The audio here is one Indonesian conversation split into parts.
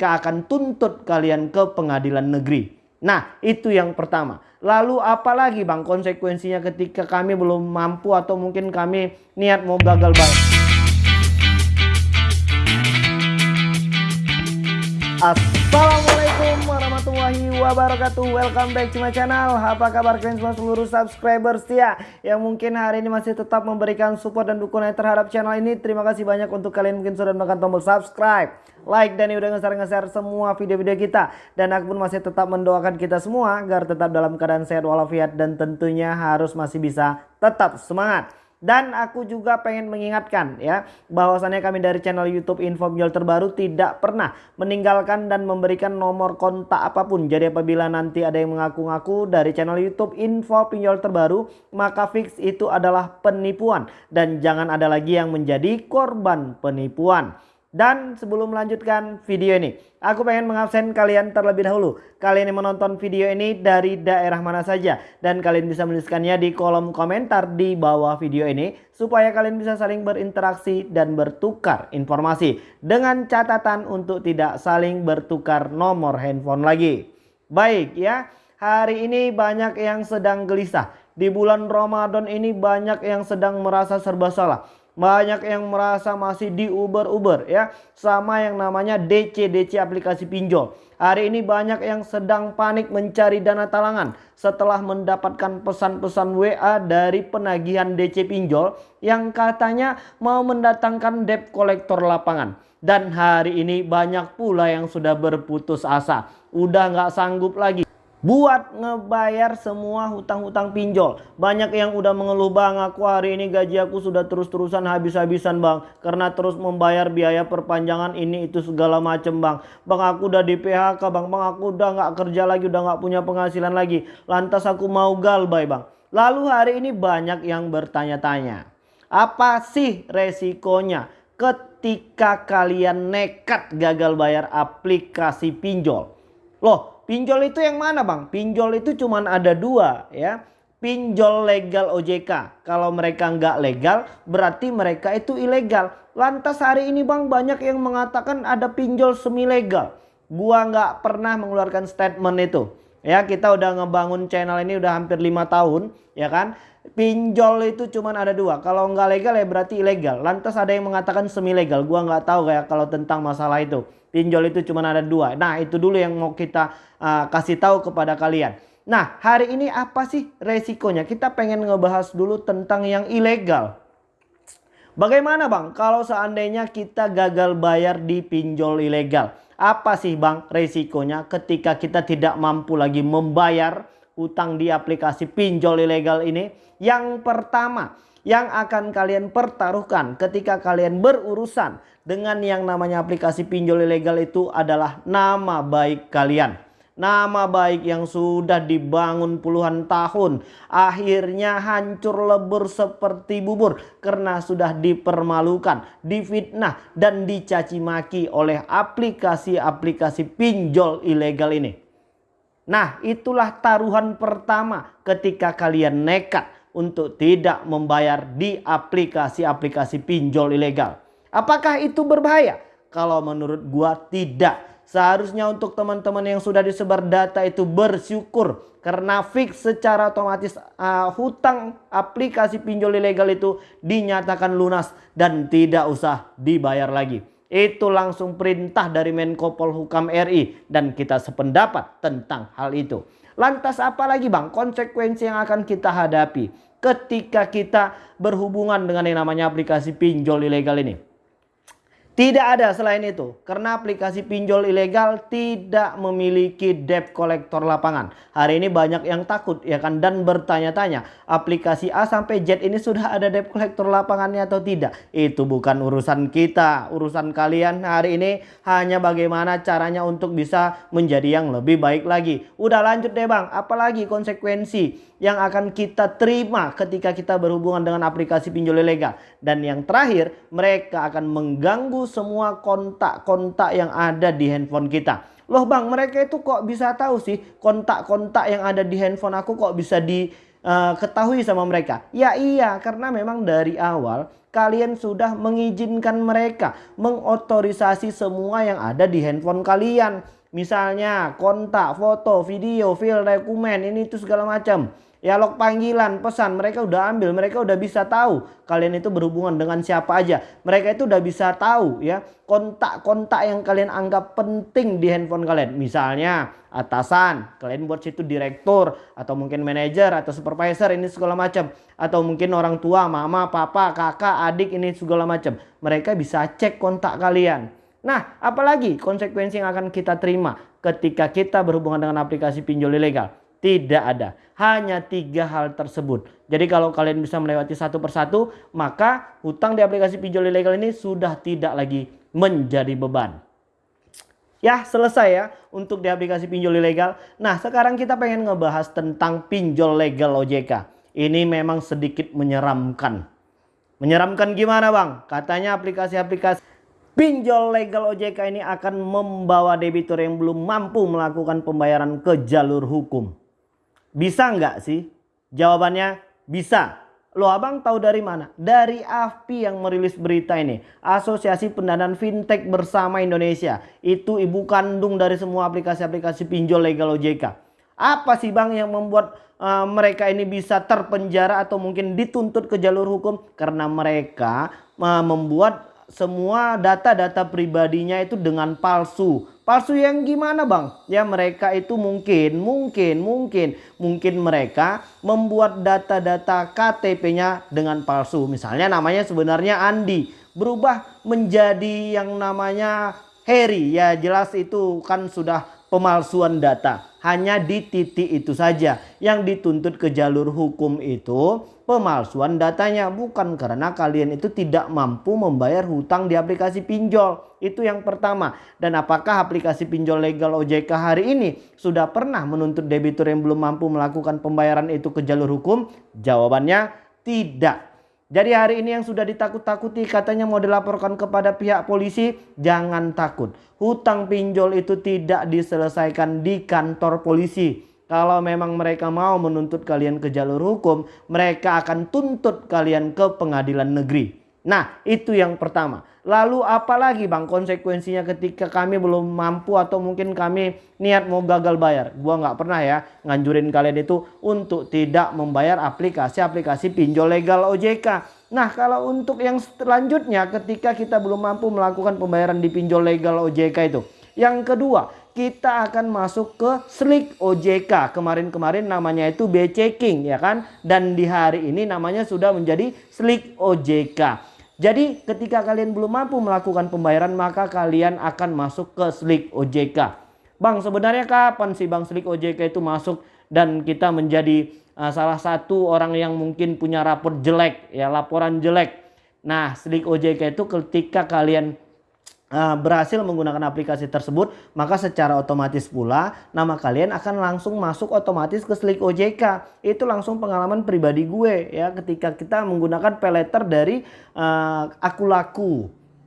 mereka akan tuntut kalian ke pengadilan negeri. Nah, itu yang pertama. Lalu apalagi Bang konsekuensinya ketika kami belum mampu atau mungkin kami niat mau gagal bayar? Assalamualaikum warahmatullahi wabarakatuh. Welcome back to my channel. Apa kabar kalian semua seluruh subscriber setia Yang mungkin hari ini masih tetap memberikan support dan dukungan terhadap channel ini Terima kasih banyak untuk kalian mungkin sudah menekan tombol subscribe Like dan udah nge-share-nge-share semua video-video kita. Dan aku pun masih tetap mendoakan kita semua Agar tetap dalam keadaan sehat walafiat Dan tentunya harus masih bisa tetap semangat dan aku juga pengen mengingatkan ya bahwasannya kami dari channel YouTube Info Pinjol terbaru tidak pernah meninggalkan dan memberikan nomor kontak apa pun. Jadi apabila nanti ada yang mengaku-ngaku dari channel YouTube Info Pinjol terbaru maka fix itu adalah penipuan dan jangan ada lagi yang menjadi korban penipuan. Dan sebelum melanjutkan video ini, aku pengen mengabsen kalian terlebih dahulu. Kalian yang menonton video ini dari daerah mana saja. Dan kalian bisa menuliskannya di kolom komentar di bawah video ini. Supaya kalian bisa saling berinteraksi dan bertukar informasi. Dengan catatan untuk tidak saling bertukar nomor handphone lagi. Baik ya, hari ini banyak yang sedang gelisah. Di bulan Ramadan ini banyak yang sedang merasa serba salah banyak yang merasa masih di Uber-Uber ya. Sama yang namanya DC-DC aplikasi pinjol. Hari ini banyak yang sedang panik mencari dana talangan. Setelah mendapatkan pesan-pesan WA dari penagihan DC pinjol. Yang katanya mau mendatangkan debt kolektor lapangan. Dan hari ini banyak pula yang sudah berputus asa. Udah nggak sanggup lagi buat ngebayar semua hutang-hutang pinjol. Banyak yang udah mengeluh bang, aku hari ini gaji aku sudah terus-terusan habis-habisan bang. Karena terus membayar biaya perpanjangan ini itu segala macem bang. Bang aku udah di PHK bang, bang aku udah nggak kerja lagi, udah nggak punya penghasilan lagi. Lantas aku mau galbay bang. Lalu hari ini banyak yang bertanya-tanya. Apa sih resikonya ketika kalian nekat gagal bayar aplikasi pinjol? Loh Pinjol itu yang mana bang? Pinjol itu cuma ada dua ya. Pinjol legal OJK. Kalau mereka nggak legal berarti mereka itu ilegal. Lantas hari ini bang banyak yang mengatakan ada pinjol semi legal. Gua nggak pernah mengeluarkan statement itu. Ya kita udah ngebangun channel ini udah hampir lima tahun ya kan. Pinjol itu cuma ada dua. Kalau nggak legal ya berarti ilegal. Lantas ada yang mengatakan semi legal. Gua nggak tahu kayak kalau tentang masalah itu. Pinjol itu cuma ada dua. Nah itu dulu yang mau kita uh, kasih tahu kepada kalian. Nah hari ini apa sih resikonya? Kita pengen ngebahas dulu tentang yang ilegal. Bagaimana bang kalau seandainya kita gagal bayar di pinjol ilegal? Apa sih bang resikonya ketika kita tidak mampu lagi membayar utang di aplikasi pinjol ilegal ini? Yang pertama yang akan kalian pertaruhkan ketika kalian berurusan dengan yang namanya aplikasi pinjol ilegal itu adalah nama baik kalian. Nama baik yang sudah dibangun puluhan tahun akhirnya hancur lebur seperti bubur karena sudah dipermalukan, difitnah dan dicaci maki oleh aplikasi-aplikasi pinjol ilegal ini. Nah, itulah taruhan pertama ketika kalian nekat untuk tidak membayar di aplikasi-aplikasi pinjol ilegal. Apakah itu berbahaya? Kalau menurut gua tidak. Seharusnya untuk teman-teman yang sudah disebar data itu bersyukur karena fix secara otomatis uh, hutang aplikasi pinjol ilegal itu dinyatakan lunas dan tidak usah dibayar lagi. Itu langsung perintah dari Menko Polhukam RI dan kita sependapat tentang hal itu. Lantas apa lagi bang konsekuensi yang akan kita hadapi ketika kita berhubungan dengan yang namanya aplikasi pinjol ilegal ini? Tidak ada selain itu. Karena aplikasi pinjol ilegal tidak memiliki debt kolektor lapangan. Hari ini banyak yang takut ya kan dan bertanya-tanya. Aplikasi A sampai Z ini sudah ada debt kolektor lapangannya atau tidak. Itu bukan urusan kita. Urusan kalian hari ini hanya bagaimana caranya untuk bisa menjadi yang lebih baik lagi. Udah lanjut deh bang. Apalagi konsekuensi yang akan kita terima ketika kita berhubungan dengan aplikasi pinjol ilegal. Dan yang terakhir, mereka akan mengganggu semua kontak-kontak yang ada di handphone kita. Loh bang, mereka itu kok bisa tahu sih kontak-kontak yang ada di handphone aku kok bisa diketahui uh, sama mereka? Ya iya, karena memang dari awal kalian sudah mengizinkan mereka mengotorisasi semua yang ada di handphone kalian. Misalnya kontak, foto, video, file, dokumen, ini itu segala macam. Ya log panggilan, pesan mereka udah ambil, mereka udah bisa tahu kalian itu berhubungan dengan siapa aja. Mereka itu udah bisa tahu ya kontak-kontak yang kalian anggap penting di handphone kalian. Misalnya atasan, kalian buat situ direktur atau mungkin manajer atau supervisor ini segala macam atau mungkin orang tua, mama, papa, kakak, adik ini segala macam. Mereka bisa cek kontak kalian. Nah, apalagi konsekuensi yang akan kita terima ketika kita berhubungan dengan aplikasi pinjol ilegal? Tidak ada. Hanya tiga hal tersebut. Jadi kalau kalian bisa melewati satu persatu, maka hutang di aplikasi pinjol ilegal ini sudah tidak lagi menjadi beban. Ya selesai ya untuk di aplikasi pinjol ilegal. Nah sekarang kita pengen ngebahas tentang pinjol legal OJK. Ini memang sedikit menyeramkan. Menyeramkan gimana bang? Katanya aplikasi-aplikasi pinjol legal OJK ini akan membawa debitur yang belum mampu melakukan pembayaran ke jalur hukum. Bisa nggak sih? Jawabannya bisa. Lo abang tahu dari mana? Dari AFPI yang merilis berita ini. Asosiasi Pendanaan Fintech Bersama Indonesia. Itu ibu kandung dari semua aplikasi-aplikasi pinjol legal OJK. Apa sih bang yang membuat uh, mereka ini bisa terpenjara atau mungkin dituntut ke jalur hukum? Karena mereka uh, membuat semua data-data pribadinya itu dengan palsu. Palsu yang gimana bang? Ya mereka itu mungkin, mungkin, mungkin, mungkin mereka membuat data-data KTP-nya dengan palsu. Misalnya namanya sebenarnya Andi. Berubah menjadi yang namanya Harry. Ya jelas itu kan sudah pemalsuan data. Hanya di titik itu saja. Yang dituntut ke jalur hukum itu pemalsuan datanya bukan karena kalian itu tidak mampu membayar hutang di aplikasi pinjol. Itu yang pertama. Dan apakah aplikasi pinjol legal OJK hari ini sudah pernah menuntut debitur yang belum mampu melakukan pembayaran itu ke jalur hukum? Jawabannya tidak. Jadi hari ini yang sudah ditakut-takuti katanya mau dilaporkan kepada pihak polisi, jangan takut. Hutang pinjol itu tidak diselesaikan di kantor polisi kalau memang mereka mau menuntut kalian ke jalur hukum, mereka akan tuntut kalian ke pengadilan negeri. Nah, itu yang pertama. Lalu apalagi bang konsekuensinya ketika kami belum mampu atau mungkin kami niat mau gagal bayar. Gua nggak pernah ya nganjurin kalian itu untuk tidak membayar aplikasi-aplikasi pinjol legal OJK. Nah kalau untuk yang selanjutnya ketika kita belum mampu melakukan pembayaran di pinjol legal OJK itu. Yang kedua kita akan masuk ke Slick OJK. Kemarin-kemarin namanya itu B checking ya kan. Dan di hari ini namanya sudah menjadi Slick OJK. Jadi ketika kalian belum mampu melakukan pembayaran maka kalian akan masuk ke Slick OJK. Bang sebenarnya kapan sih Bang Slick OJK itu masuk dan kita menjadi uh, salah satu orang yang mungkin punya rapor jelek ya laporan jelek. Nah Slick OJK itu ketika kalian berhasil menggunakan aplikasi tersebut, maka secara otomatis pula nama kalian akan langsung masuk otomatis ke Slick OJK. Itu langsung pengalaman pribadi gue ya ketika kita menggunakan peleter dari uh, aku laku.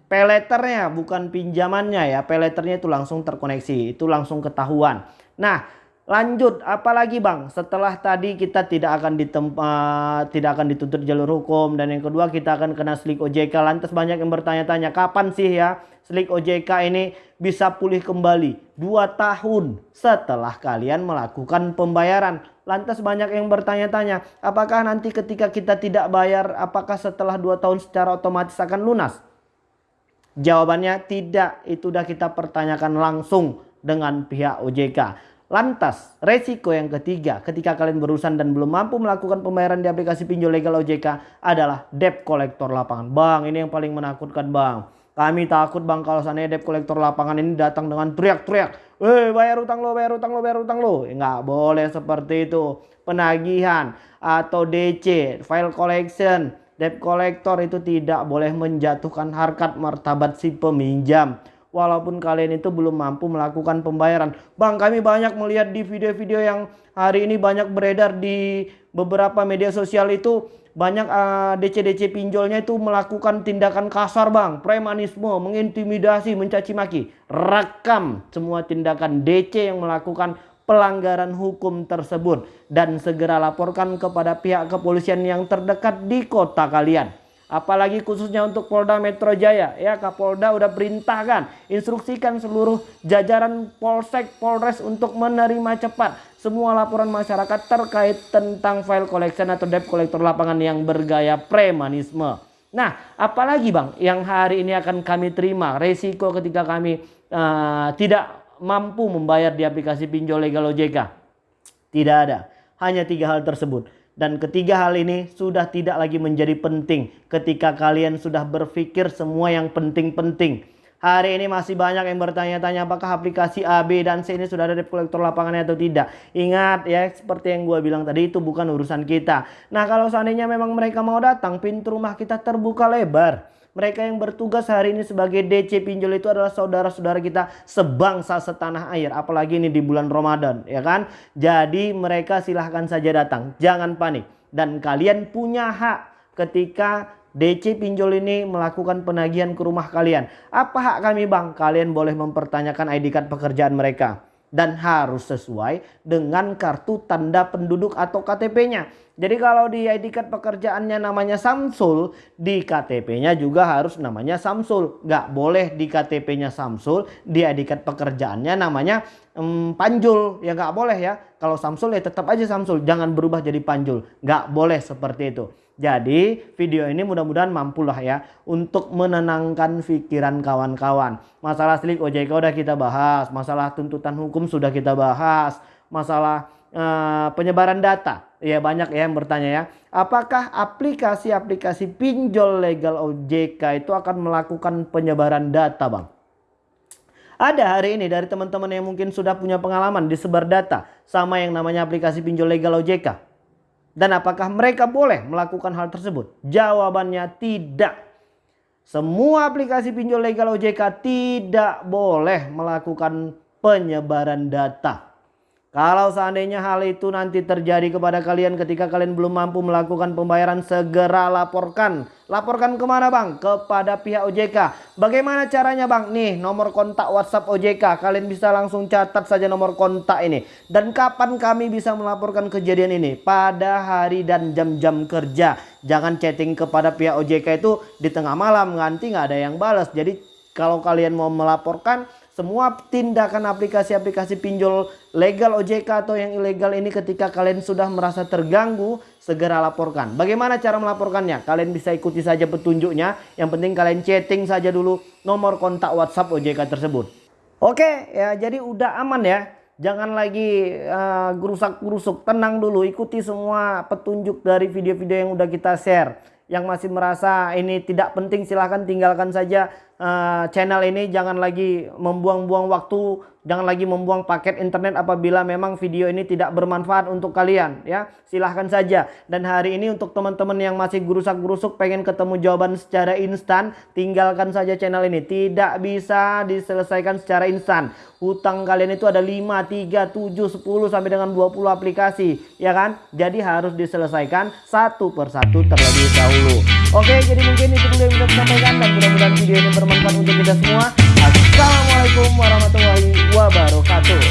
Peleternya bukan pinjamannya ya, peleternya itu langsung terkoneksi, itu langsung ketahuan. Nah, Lanjut, apalagi bang? Setelah tadi kita tidak akan ditempat, tidak akan dituntut jalur hukum dan yang kedua kita akan kena slik OJK. Lantas banyak yang bertanya-tanya, kapan sih ya slik OJK ini bisa pulih kembali? Dua tahun setelah kalian melakukan pembayaran. Lantas banyak yang bertanya-tanya, apakah nanti ketika kita tidak bayar, apakah setelah dua tahun secara otomatis akan lunas? Jawabannya tidak, itu sudah kita pertanyakan langsung dengan pihak OJK. Lantas, resiko yang ketiga ketika kalian berurusan dan belum mampu melakukan pembayaran di aplikasi pinjol legal OJK adalah debt kolektor lapangan. Bang, ini yang paling menakutkan bang. Kami takut bang kalau seandainya debt kolektor lapangan ini datang dengan teriak-teriak. Eh bayar utang lo, bayar utang lo, bayar utang lo. Nggak boleh seperti itu. Penagihan atau DC, file collection, debt kolektor itu tidak boleh menjatuhkan harkat martabat si peminjam walaupun kalian itu belum mampu melakukan pembayaran. Bang, kami banyak melihat di video-video yang hari ini banyak beredar di beberapa media sosial itu banyak uh, DC-DC pinjolnya itu melakukan tindakan kasar bang, premanisme, mengintimidasi, mencaci maki. Rekam semua tindakan DC yang melakukan pelanggaran hukum tersebut dan segera laporkan kepada pihak kepolisian yang terdekat di kota kalian. Apalagi khususnya untuk Polda Metro Jaya ya Kapolda udah perintahkan instruksikan seluruh jajaran Polsek Polres untuk menerima cepat semua laporan masyarakat terkait tentang file collection atau debt collector lapangan yang bergaya premanisme. Nah, apalagi Bang yang hari ini akan kami terima resiko ketika kami uh, tidak mampu membayar di aplikasi pinjol legal OJK? Tidak ada. Hanya tiga hal tersebut. Dan ketiga hal ini sudah tidak lagi menjadi penting ketika kalian sudah berpikir semua yang penting-penting. Hari ini masih banyak yang bertanya-tanya apakah aplikasi A, B, dan C ini sudah ada debt collector lapangannya atau tidak. Ingat ya seperti yang gue bilang tadi itu bukan urusan kita. Nah kalau seandainya memang mereka mau datang pintu rumah kita terbuka lebar. Mereka yang bertugas hari ini sebagai DC pinjol itu adalah saudara-saudara kita sebangsa setanah air. Apalagi ini di bulan Ramadan ya kan. Jadi mereka silahkan saja datang. Jangan panik. Dan kalian punya hak ketika DC pinjol ini melakukan penagihan ke rumah kalian. Apa hak kami bang? Kalian boleh mempertanyakan ID card pekerjaan mereka. Dan harus sesuai dengan kartu tanda penduduk atau KTP-nya. Jadi kalau di ID card pekerjaannya namanya Samsul, di KTP-nya juga harus namanya Samsul. Gak boleh di KTP-nya Samsul, di ID card pekerjaannya namanya um, Panjul. Ya gak boleh ya. Kalau Samsul ya tetap aja Samsul, jangan berubah jadi Panjul. Gak boleh seperti itu. Jadi video ini mudah-mudahan mampulah ya untuk menenangkan pikiran kawan-kawan. Masalah slik OJK udah kita bahas, masalah tuntutan hukum sudah kita bahas, masalah uh, penyebaran data. Ya banyak ya yang bertanya ya. Apakah aplikasi-aplikasi pinjol legal OJK itu akan melakukan penyebaran data bang? Ada hari ini dari teman-teman yang mungkin sudah punya pengalaman disebar data sama yang namanya aplikasi pinjol legal OJK. Dan apakah mereka boleh melakukan hal tersebut? Jawabannya tidak. Semua aplikasi pinjol legal OJK tidak boleh melakukan penyebaran data. Kalau seandainya hal itu nanti terjadi kepada kalian ketika kalian belum mampu melakukan pembayaran segera laporkan. Laporkan ke mana bang? Kepada pihak OJK. Bagaimana caranya bang? Nih nomor kontak WhatsApp OJK. Kalian bisa langsung catat saja nomor kontak ini. Dan kapan kami bisa melaporkan kejadian ini? Pada hari dan jam-jam kerja. Jangan chatting kepada pihak OJK itu di tengah malam. Nanti nggak ada yang balas. Jadi kalau kalian mau melaporkan semua tindakan aplikasi-aplikasi pinjol legal OJK atau yang ilegal ini ketika kalian sudah merasa terganggu segera laporkan. Bagaimana cara melaporkannya? Kalian bisa ikuti saja petunjuknya. Yang penting kalian chatting saja dulu nomor kontak WhatsApp OJK tersebut. Oke ya jadi udah aman ya. Jangan lagi uh, gerusak-gerusuk. Tenang dulu ikuti semua petunjuk dari video-video yang udah kita share. Yang masih merasa ini tidak penting silahkan tinggalkan saja uh, channel ini jangan lagi membuang-buang waktu, jangan lagi membuang paket internet apabila memang video ini tidak bermanfaat untuk kalian ya. Silahkan saja. Dan hari ini untuk teman-teman yang masih gerusak-gerusuk pengen ketemu jawaban secara instan, tinggalkan saja channel ini. Tidak bisa diselesaikan secara instan. Hutang kalian itu ada 5, 3, 7, 10 sampai dengan 20 aplikasi, ya kan? Jadi harus diselesaikan satu persatu terlebih dahulu. Oke, jadi mungkin itu dulu yang bisa sampaikan dan mudah-mudahan video ini bermanfaat untuk kita semua. Assalamualaikum warahmatullahi wabarakatuh.